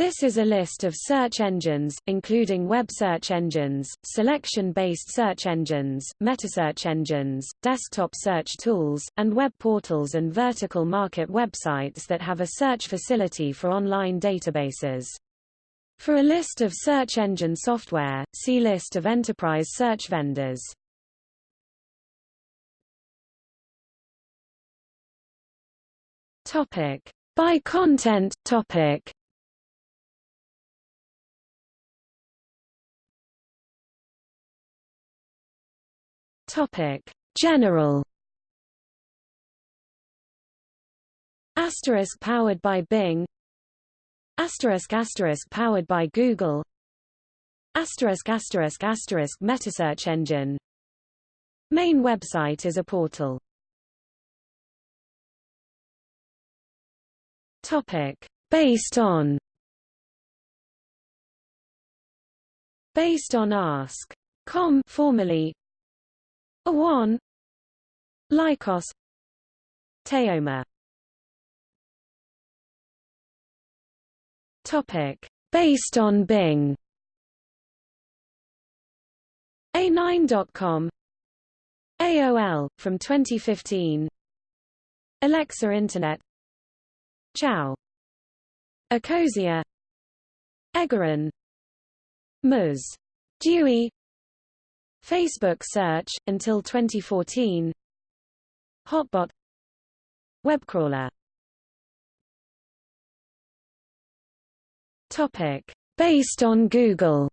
This is a list of search engines, including web search engines, selection-based search engines, metasearch engines, desktop search tools, and web portals and vertical market websites that have a search facility for online databases. For a list of search engine software, see List of enterprise search vendors. Topic. By content topic Topic: General. Asterisk powered by Bing. Asterisk asterisk powered by Google. Asterisk asterisk asterisk metasearch engine. Main website is a portal. Topic: Based on. Based on Ask.com formerly Awon Lycos. Teoma. Topic. Based on Bing. A9.com AOL from 2015 Alexa Internet. Ciao Ecosia Egeron Moz Dewey Facebook search, until 2014 Hotbot. Webcrawler. Topic. Based on Google.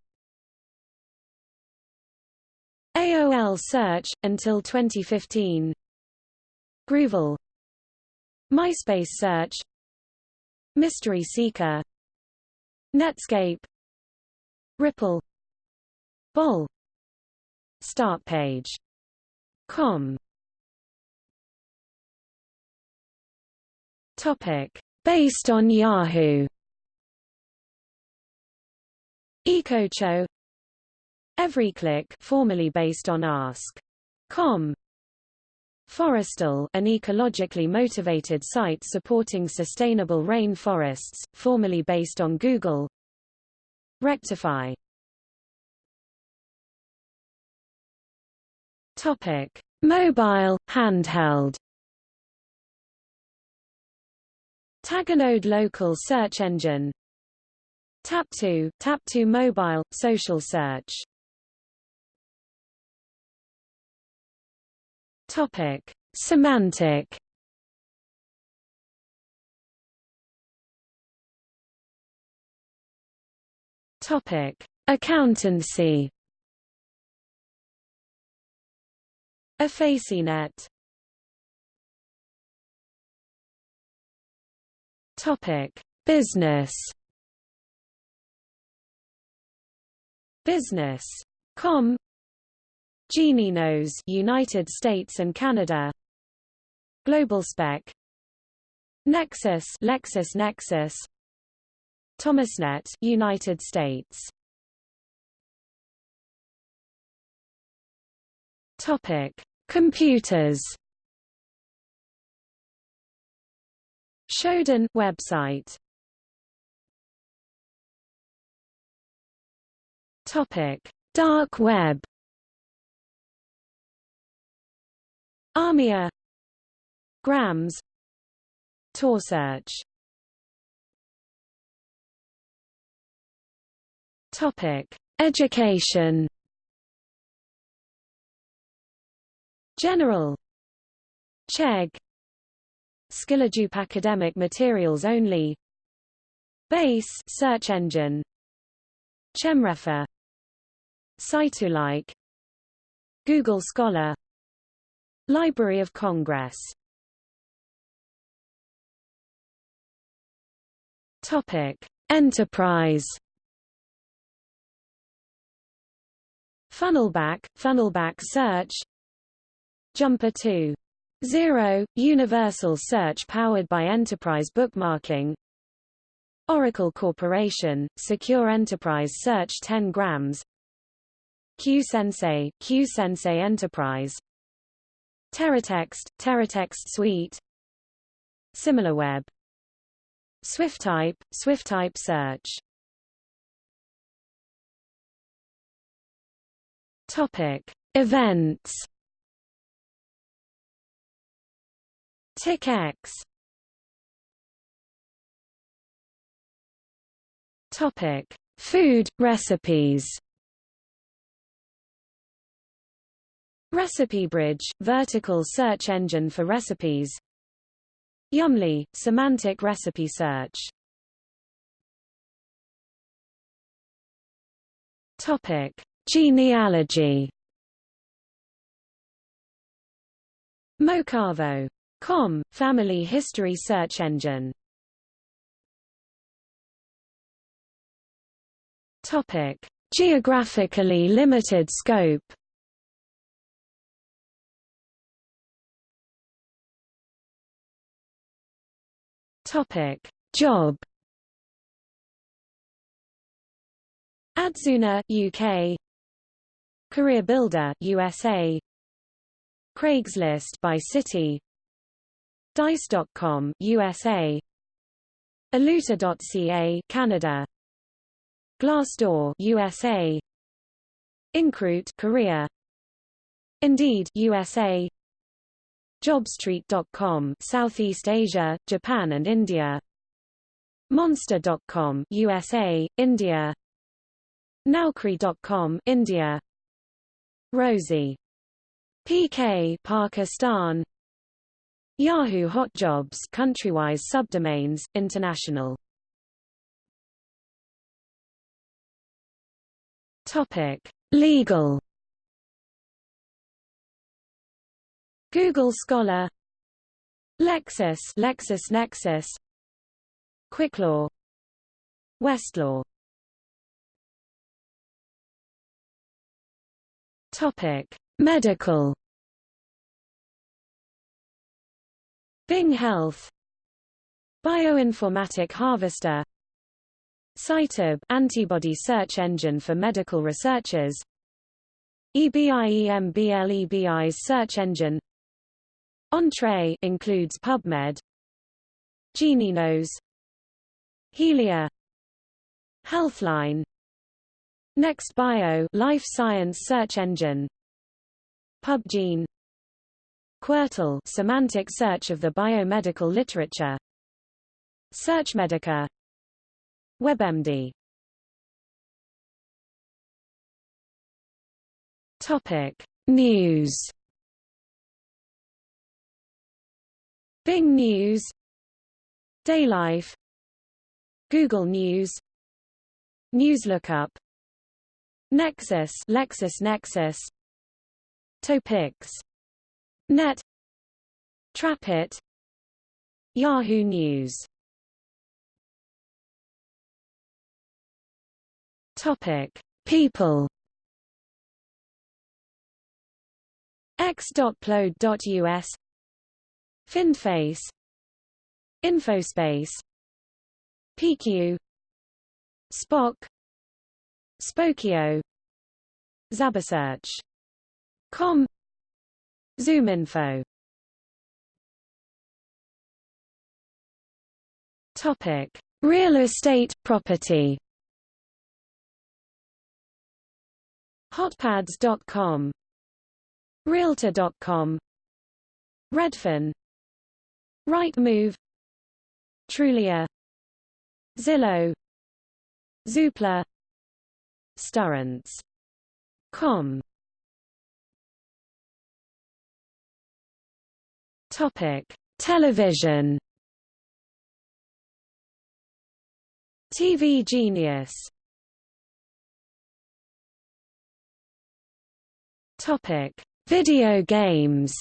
AOL Search, until 2015 Groovle MySpace Search. Mystery Seeker. Netscape. Ripple. Bol Start page. Com. Topic. Based on Yahoo. EcoCho. EveryClick, formerly based on Ask.com. Forestle, an ecologically motivated site supporting sustainable rain forests, formerly based on Google. Rectify Topic: Mobile, handheld. Taganode local search engine. Tap2, Tap2 mobile, social search. Topic: Symantec. Topic: Accountancy. Effacinet Topic: Business. Business. Com. Knows United States and Canada. Global Spec. Nexis, LexisNexis. Thomasnet, United States. Topic: Computers. Shodan website. Topic: Dark web. Ahmia. Grams. Tor search. Topic: Education. General. Chegg. Skilledup academic materials only. Base search engine. Chemrefer. CiteULike Google Scholar. Library of Congress. Topic. Enterprise. Funnelback, Funnelback Search Jumper 2. 0, Universal Search powered by Enterprise Bookmarking. Oracle Corporation, Secure Enterprise Search 10 grams. QSensei, QSensei Enterprise. TeraText, TeraText Suite. SimilarWeb. Swiftype, Swiftype search. Topic. Events TickX Topic: Food recipes. Recipe Bridge, vertical search engine for recipes. Yummly, semantic recipe search. Topic: Genealogy. Mocavo.com, family history search engine. Topic: Geographically limited scope. Topic: Job. Adzuna UK Career Builder USA Craigslist by City Dice.com USA Eluta.ca Canada. Glassdoor USA Incruit Korea. Indeed USA Jobstreet.com Southeast Asia, Japan and India. Monster.com USA, India. Naukri.com India. Rozee. PK Pakistan Yahoo Hot Jobs countrywise subdomains international Topic: Legal. Google Scholar, Lexis, LexisNexis, Quicklaw, Westlaw. Topic: Medical. Bing Health, Bioinformatic Harvester, CiteAb antibody search engine for medical researchers EBIEMBLEBI's search engine. Entrez includes PubMed GenieKnows Healia Healthline NextBio life science search engine PubGene Quertle semantic search of the biomedical literature. SearchMedica WebMD. Topic. News. Bing News. Daylife. Google News. NewsLookup Nexis LexisNexis Topix Net. Trapit. Yahoo News. Topic: People. x.plod.us Findface Infospace. PQ Spock. Spokeo Zabasearch Com ZoomInfo Topic: Real estate property. Hotpads.com Realtor.com Redfin. Rightmove. Trulia. Zillow. Zoopla. Sturrents.com Topic: Television. TV Genius Topic: Video games.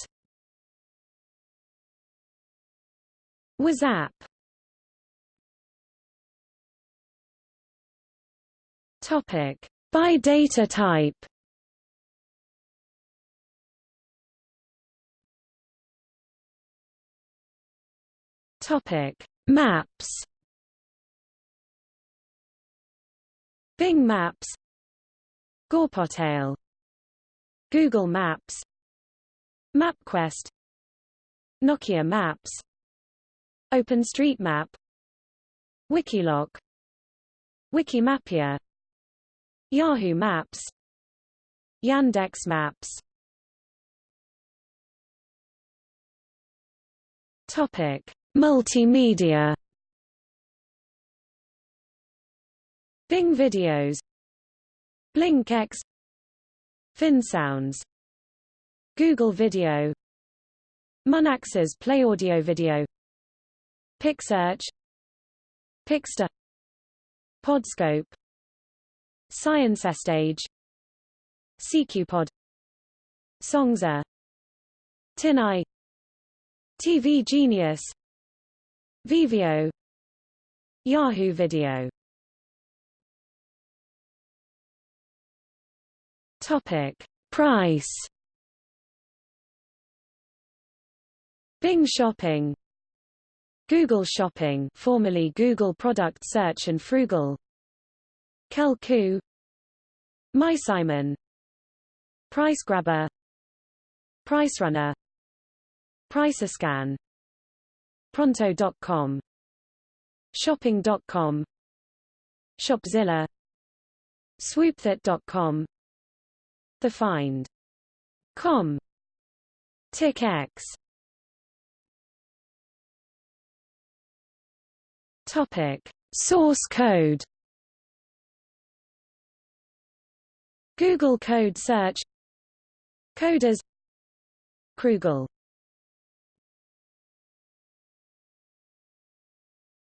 Wazap. Topic: By data type. Topic: Maps. Bing Maps. Geoportail Google Maps MapQuest Nokia Maps OpenStreetMap Wikiloc Wikimapia Yahoo Maps Yandex Maps Topic: Multimedia. Bing Videos, BlinkX, FinSounds, Google Video, Munax's Play Audio Video, PicSearch, Pixter, Podscope, ScienceStage, SeeqPod, Songza, TinEye TV Genius Veveo Yahoo Video. Topic. Price. Bing Shopping. Google Shopping formerly Google Product Search and Froogle. Kelkoo. MySimon PriceGrabber PriceRunner PriceScan Pronto.com Shopping.com Shopzilla Swoopthat.com The Find. Com TickX Topic. Source code. Google Code Search. Koders Krugle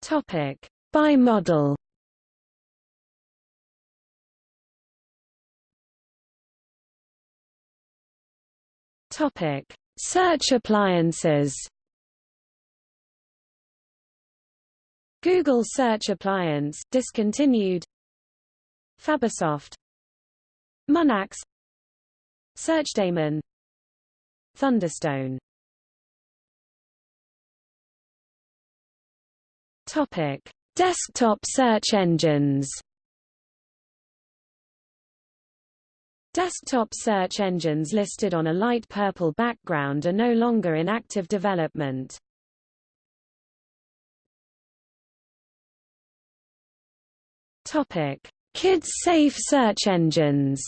Topic: Bimodal. Topic: Search appliances. Google Search Appliance discontinued. Fabasoft. Munax. SearchDaemon. Thunderstone Topic: Desktop search engines. Desktop search engines listed on a light purple background are no longer in active development. Topic: Kids safe search engines.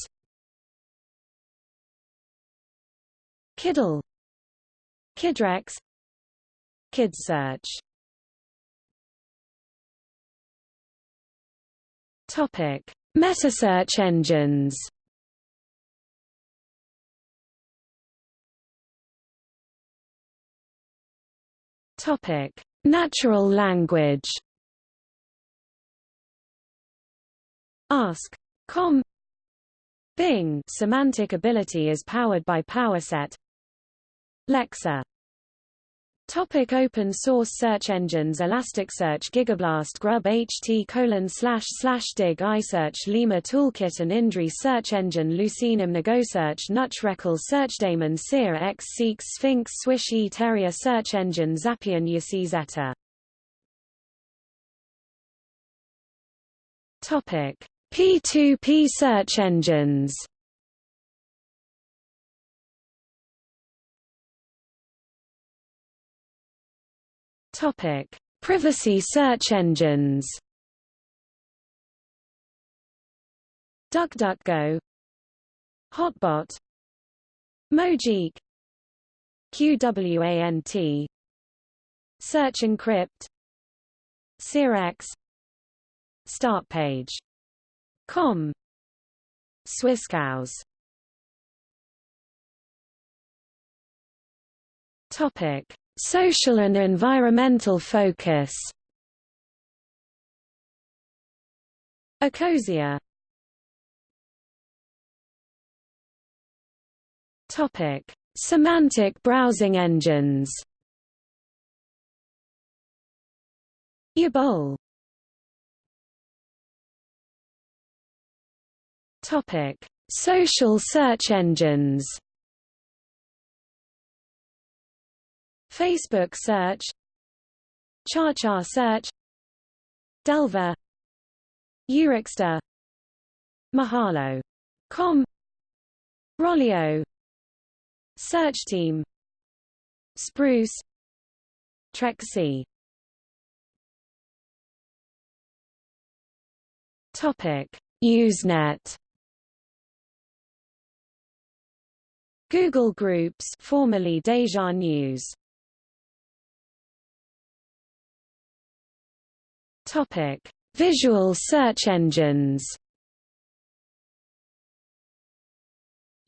Kiddle, Kidrex, KidSearch Topic: Metasearch engines. Topic: Natural language. Ask.com Bing. Semantic ability is powered by PowerSet Lexxe Topic open source search engines Elasticsearch Gigablast Grub HT colon slash slash dig iSearch Lemur Toolkit and Indri Search Engine Lucinim Negosearch Nutshreckle SearchDaemon Seer X Seek Sphinx Swish E Terrier Search Engine Xapian YaCy Zeta. Topic P2P search engines Topic: Privacy search engines. DuckDuckGo, Hotbot, Mojeek, QWANT, Search Encrypt, SeerX, Startpage. Com, Swisscows. Topic: Social and environmental focus Ecosia Topic: Semantic browsing engines. Yebol. Topic: Social search engines. Facebook search CharChar search Delver Eurexter Mahalo. Com Rollyo Search Team Spruce Trexie Topic: Usenet. Google Groups, formerly Deja News. Topic: Visual search engines.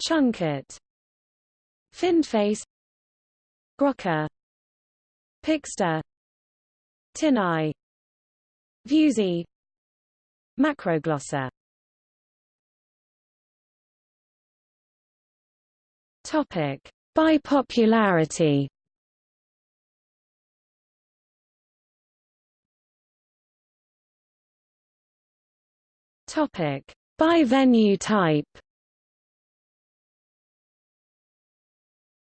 Chunkit, Findface, Grokker, Pixter, TinEye, Viewsy, Macroglossa. Topic: By popularity. Topic: By venue type.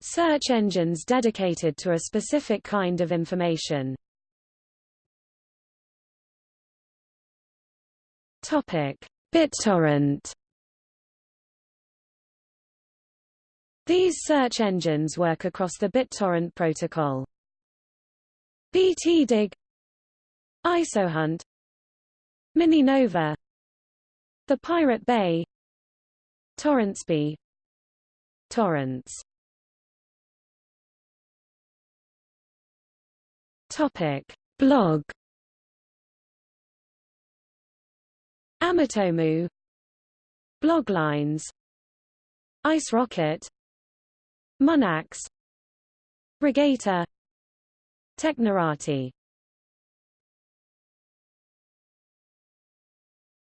Search engines dedicated to a specific kind of information. Topic: BitTorrent. These search engines work across the BitTorrent protocol. BTDig ISOHunt MiniNova The Pirate Bay. TorrentsBee Torrents Topic. Blog. Amitomu Bloglines Ice Rocket. Munax Regator Technorati.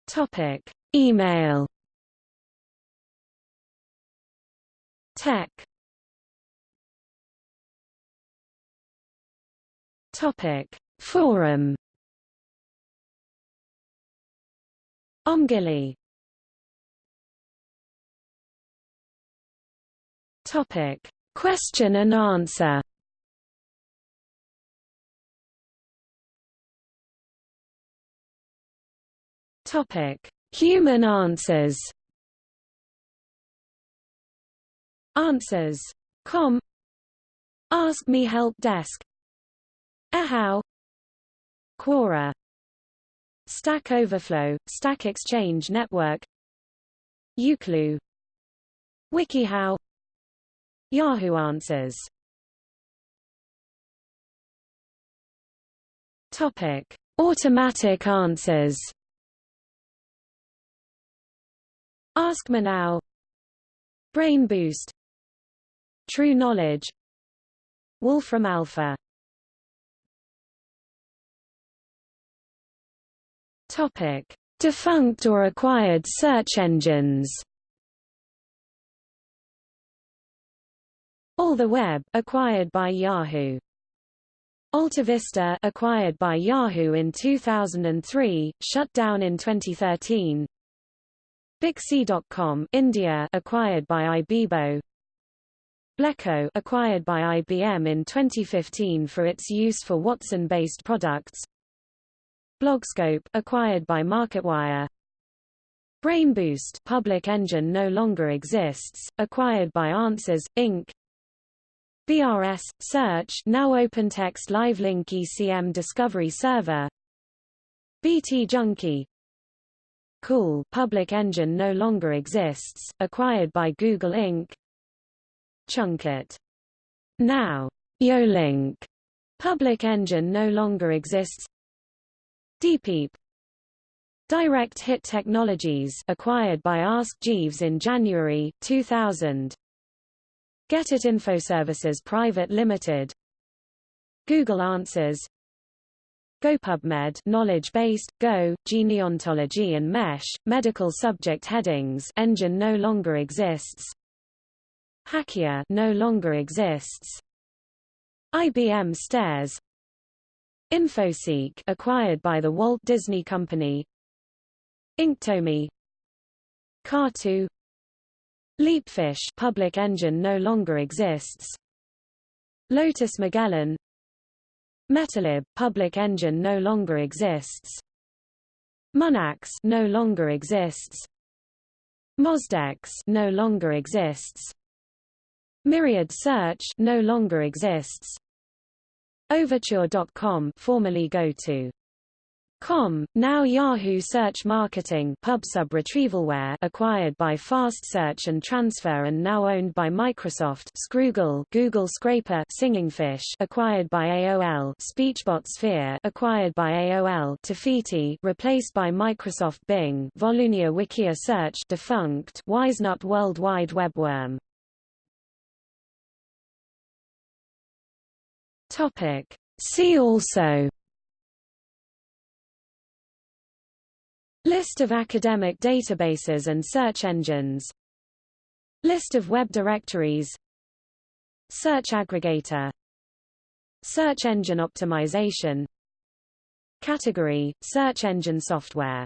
Topic Email. Tech. Topic. Forum. Omgili Topic. Question and answer. Topic Human answers. Answers. Com. Ask Me Help Desk. Ehow Quora. Stack Overflow, Stack Exchange Network. Uclu. WikiHow. Yahoo Answers. Topic: Automatic answers. Ask Me Now Brain Boost True Knowledge Wolfram Alpha Topic: Defunct or acquired search engines. All the Web, acquired by Yahoo. AltaVista, acquired by Yahoo in 2003, shut down in 2013. Bixee.com, India, acquired by Ibibo. Blekko, acquired by IBM in 2015 for its use for Watson-based products. Blogscope, acquired by MarketWire. BrainBoost, public engine no longer exists, acquired by Answers Inc. BRS Search, now OpenText LiveLink ECM Discovery Server. BT Junkie. Cuil, public engine no longer exists, acquired by Google Inc. Chunkit. Now, Yolink, public engine no longer exists. Deepeep. Direct Hit Technologies, acquired by Ask Jeeves in January 2000. Getit Infoservices Private Limited Google Answers GoPubMed knowledge-based, Go, genealogy and mesh, medical subject headings engine no longer exists. Hakia no longer exists. IBM Stairs. Infoseek acquired by the Walt Disney Company. Inktomi. Kartoo Leapfish public engine no longer exists. Lotus Magellan Metalib public engine no longer exists. Munax no longer exists. Mozdex no longer exists. Myriad Search no longer exists. Overture.com formerly GoTo Com, now Yahoo Search Marketing PubSub Retrievalware acquired by Fast Search and Transfer and now owned by Microsoft Scroogle Google Scraper Singing Fish acquired by AOL SpeechBot Sphere acquired by AOL Tafiti replaced by Microsoft Bing Volunia Wikia Search defunct Wisenut World Wide Web Worm Topic. See also List of academic databases and search engines. List of web directories. Search aggregator. Search engine optimization. Category – Search engine software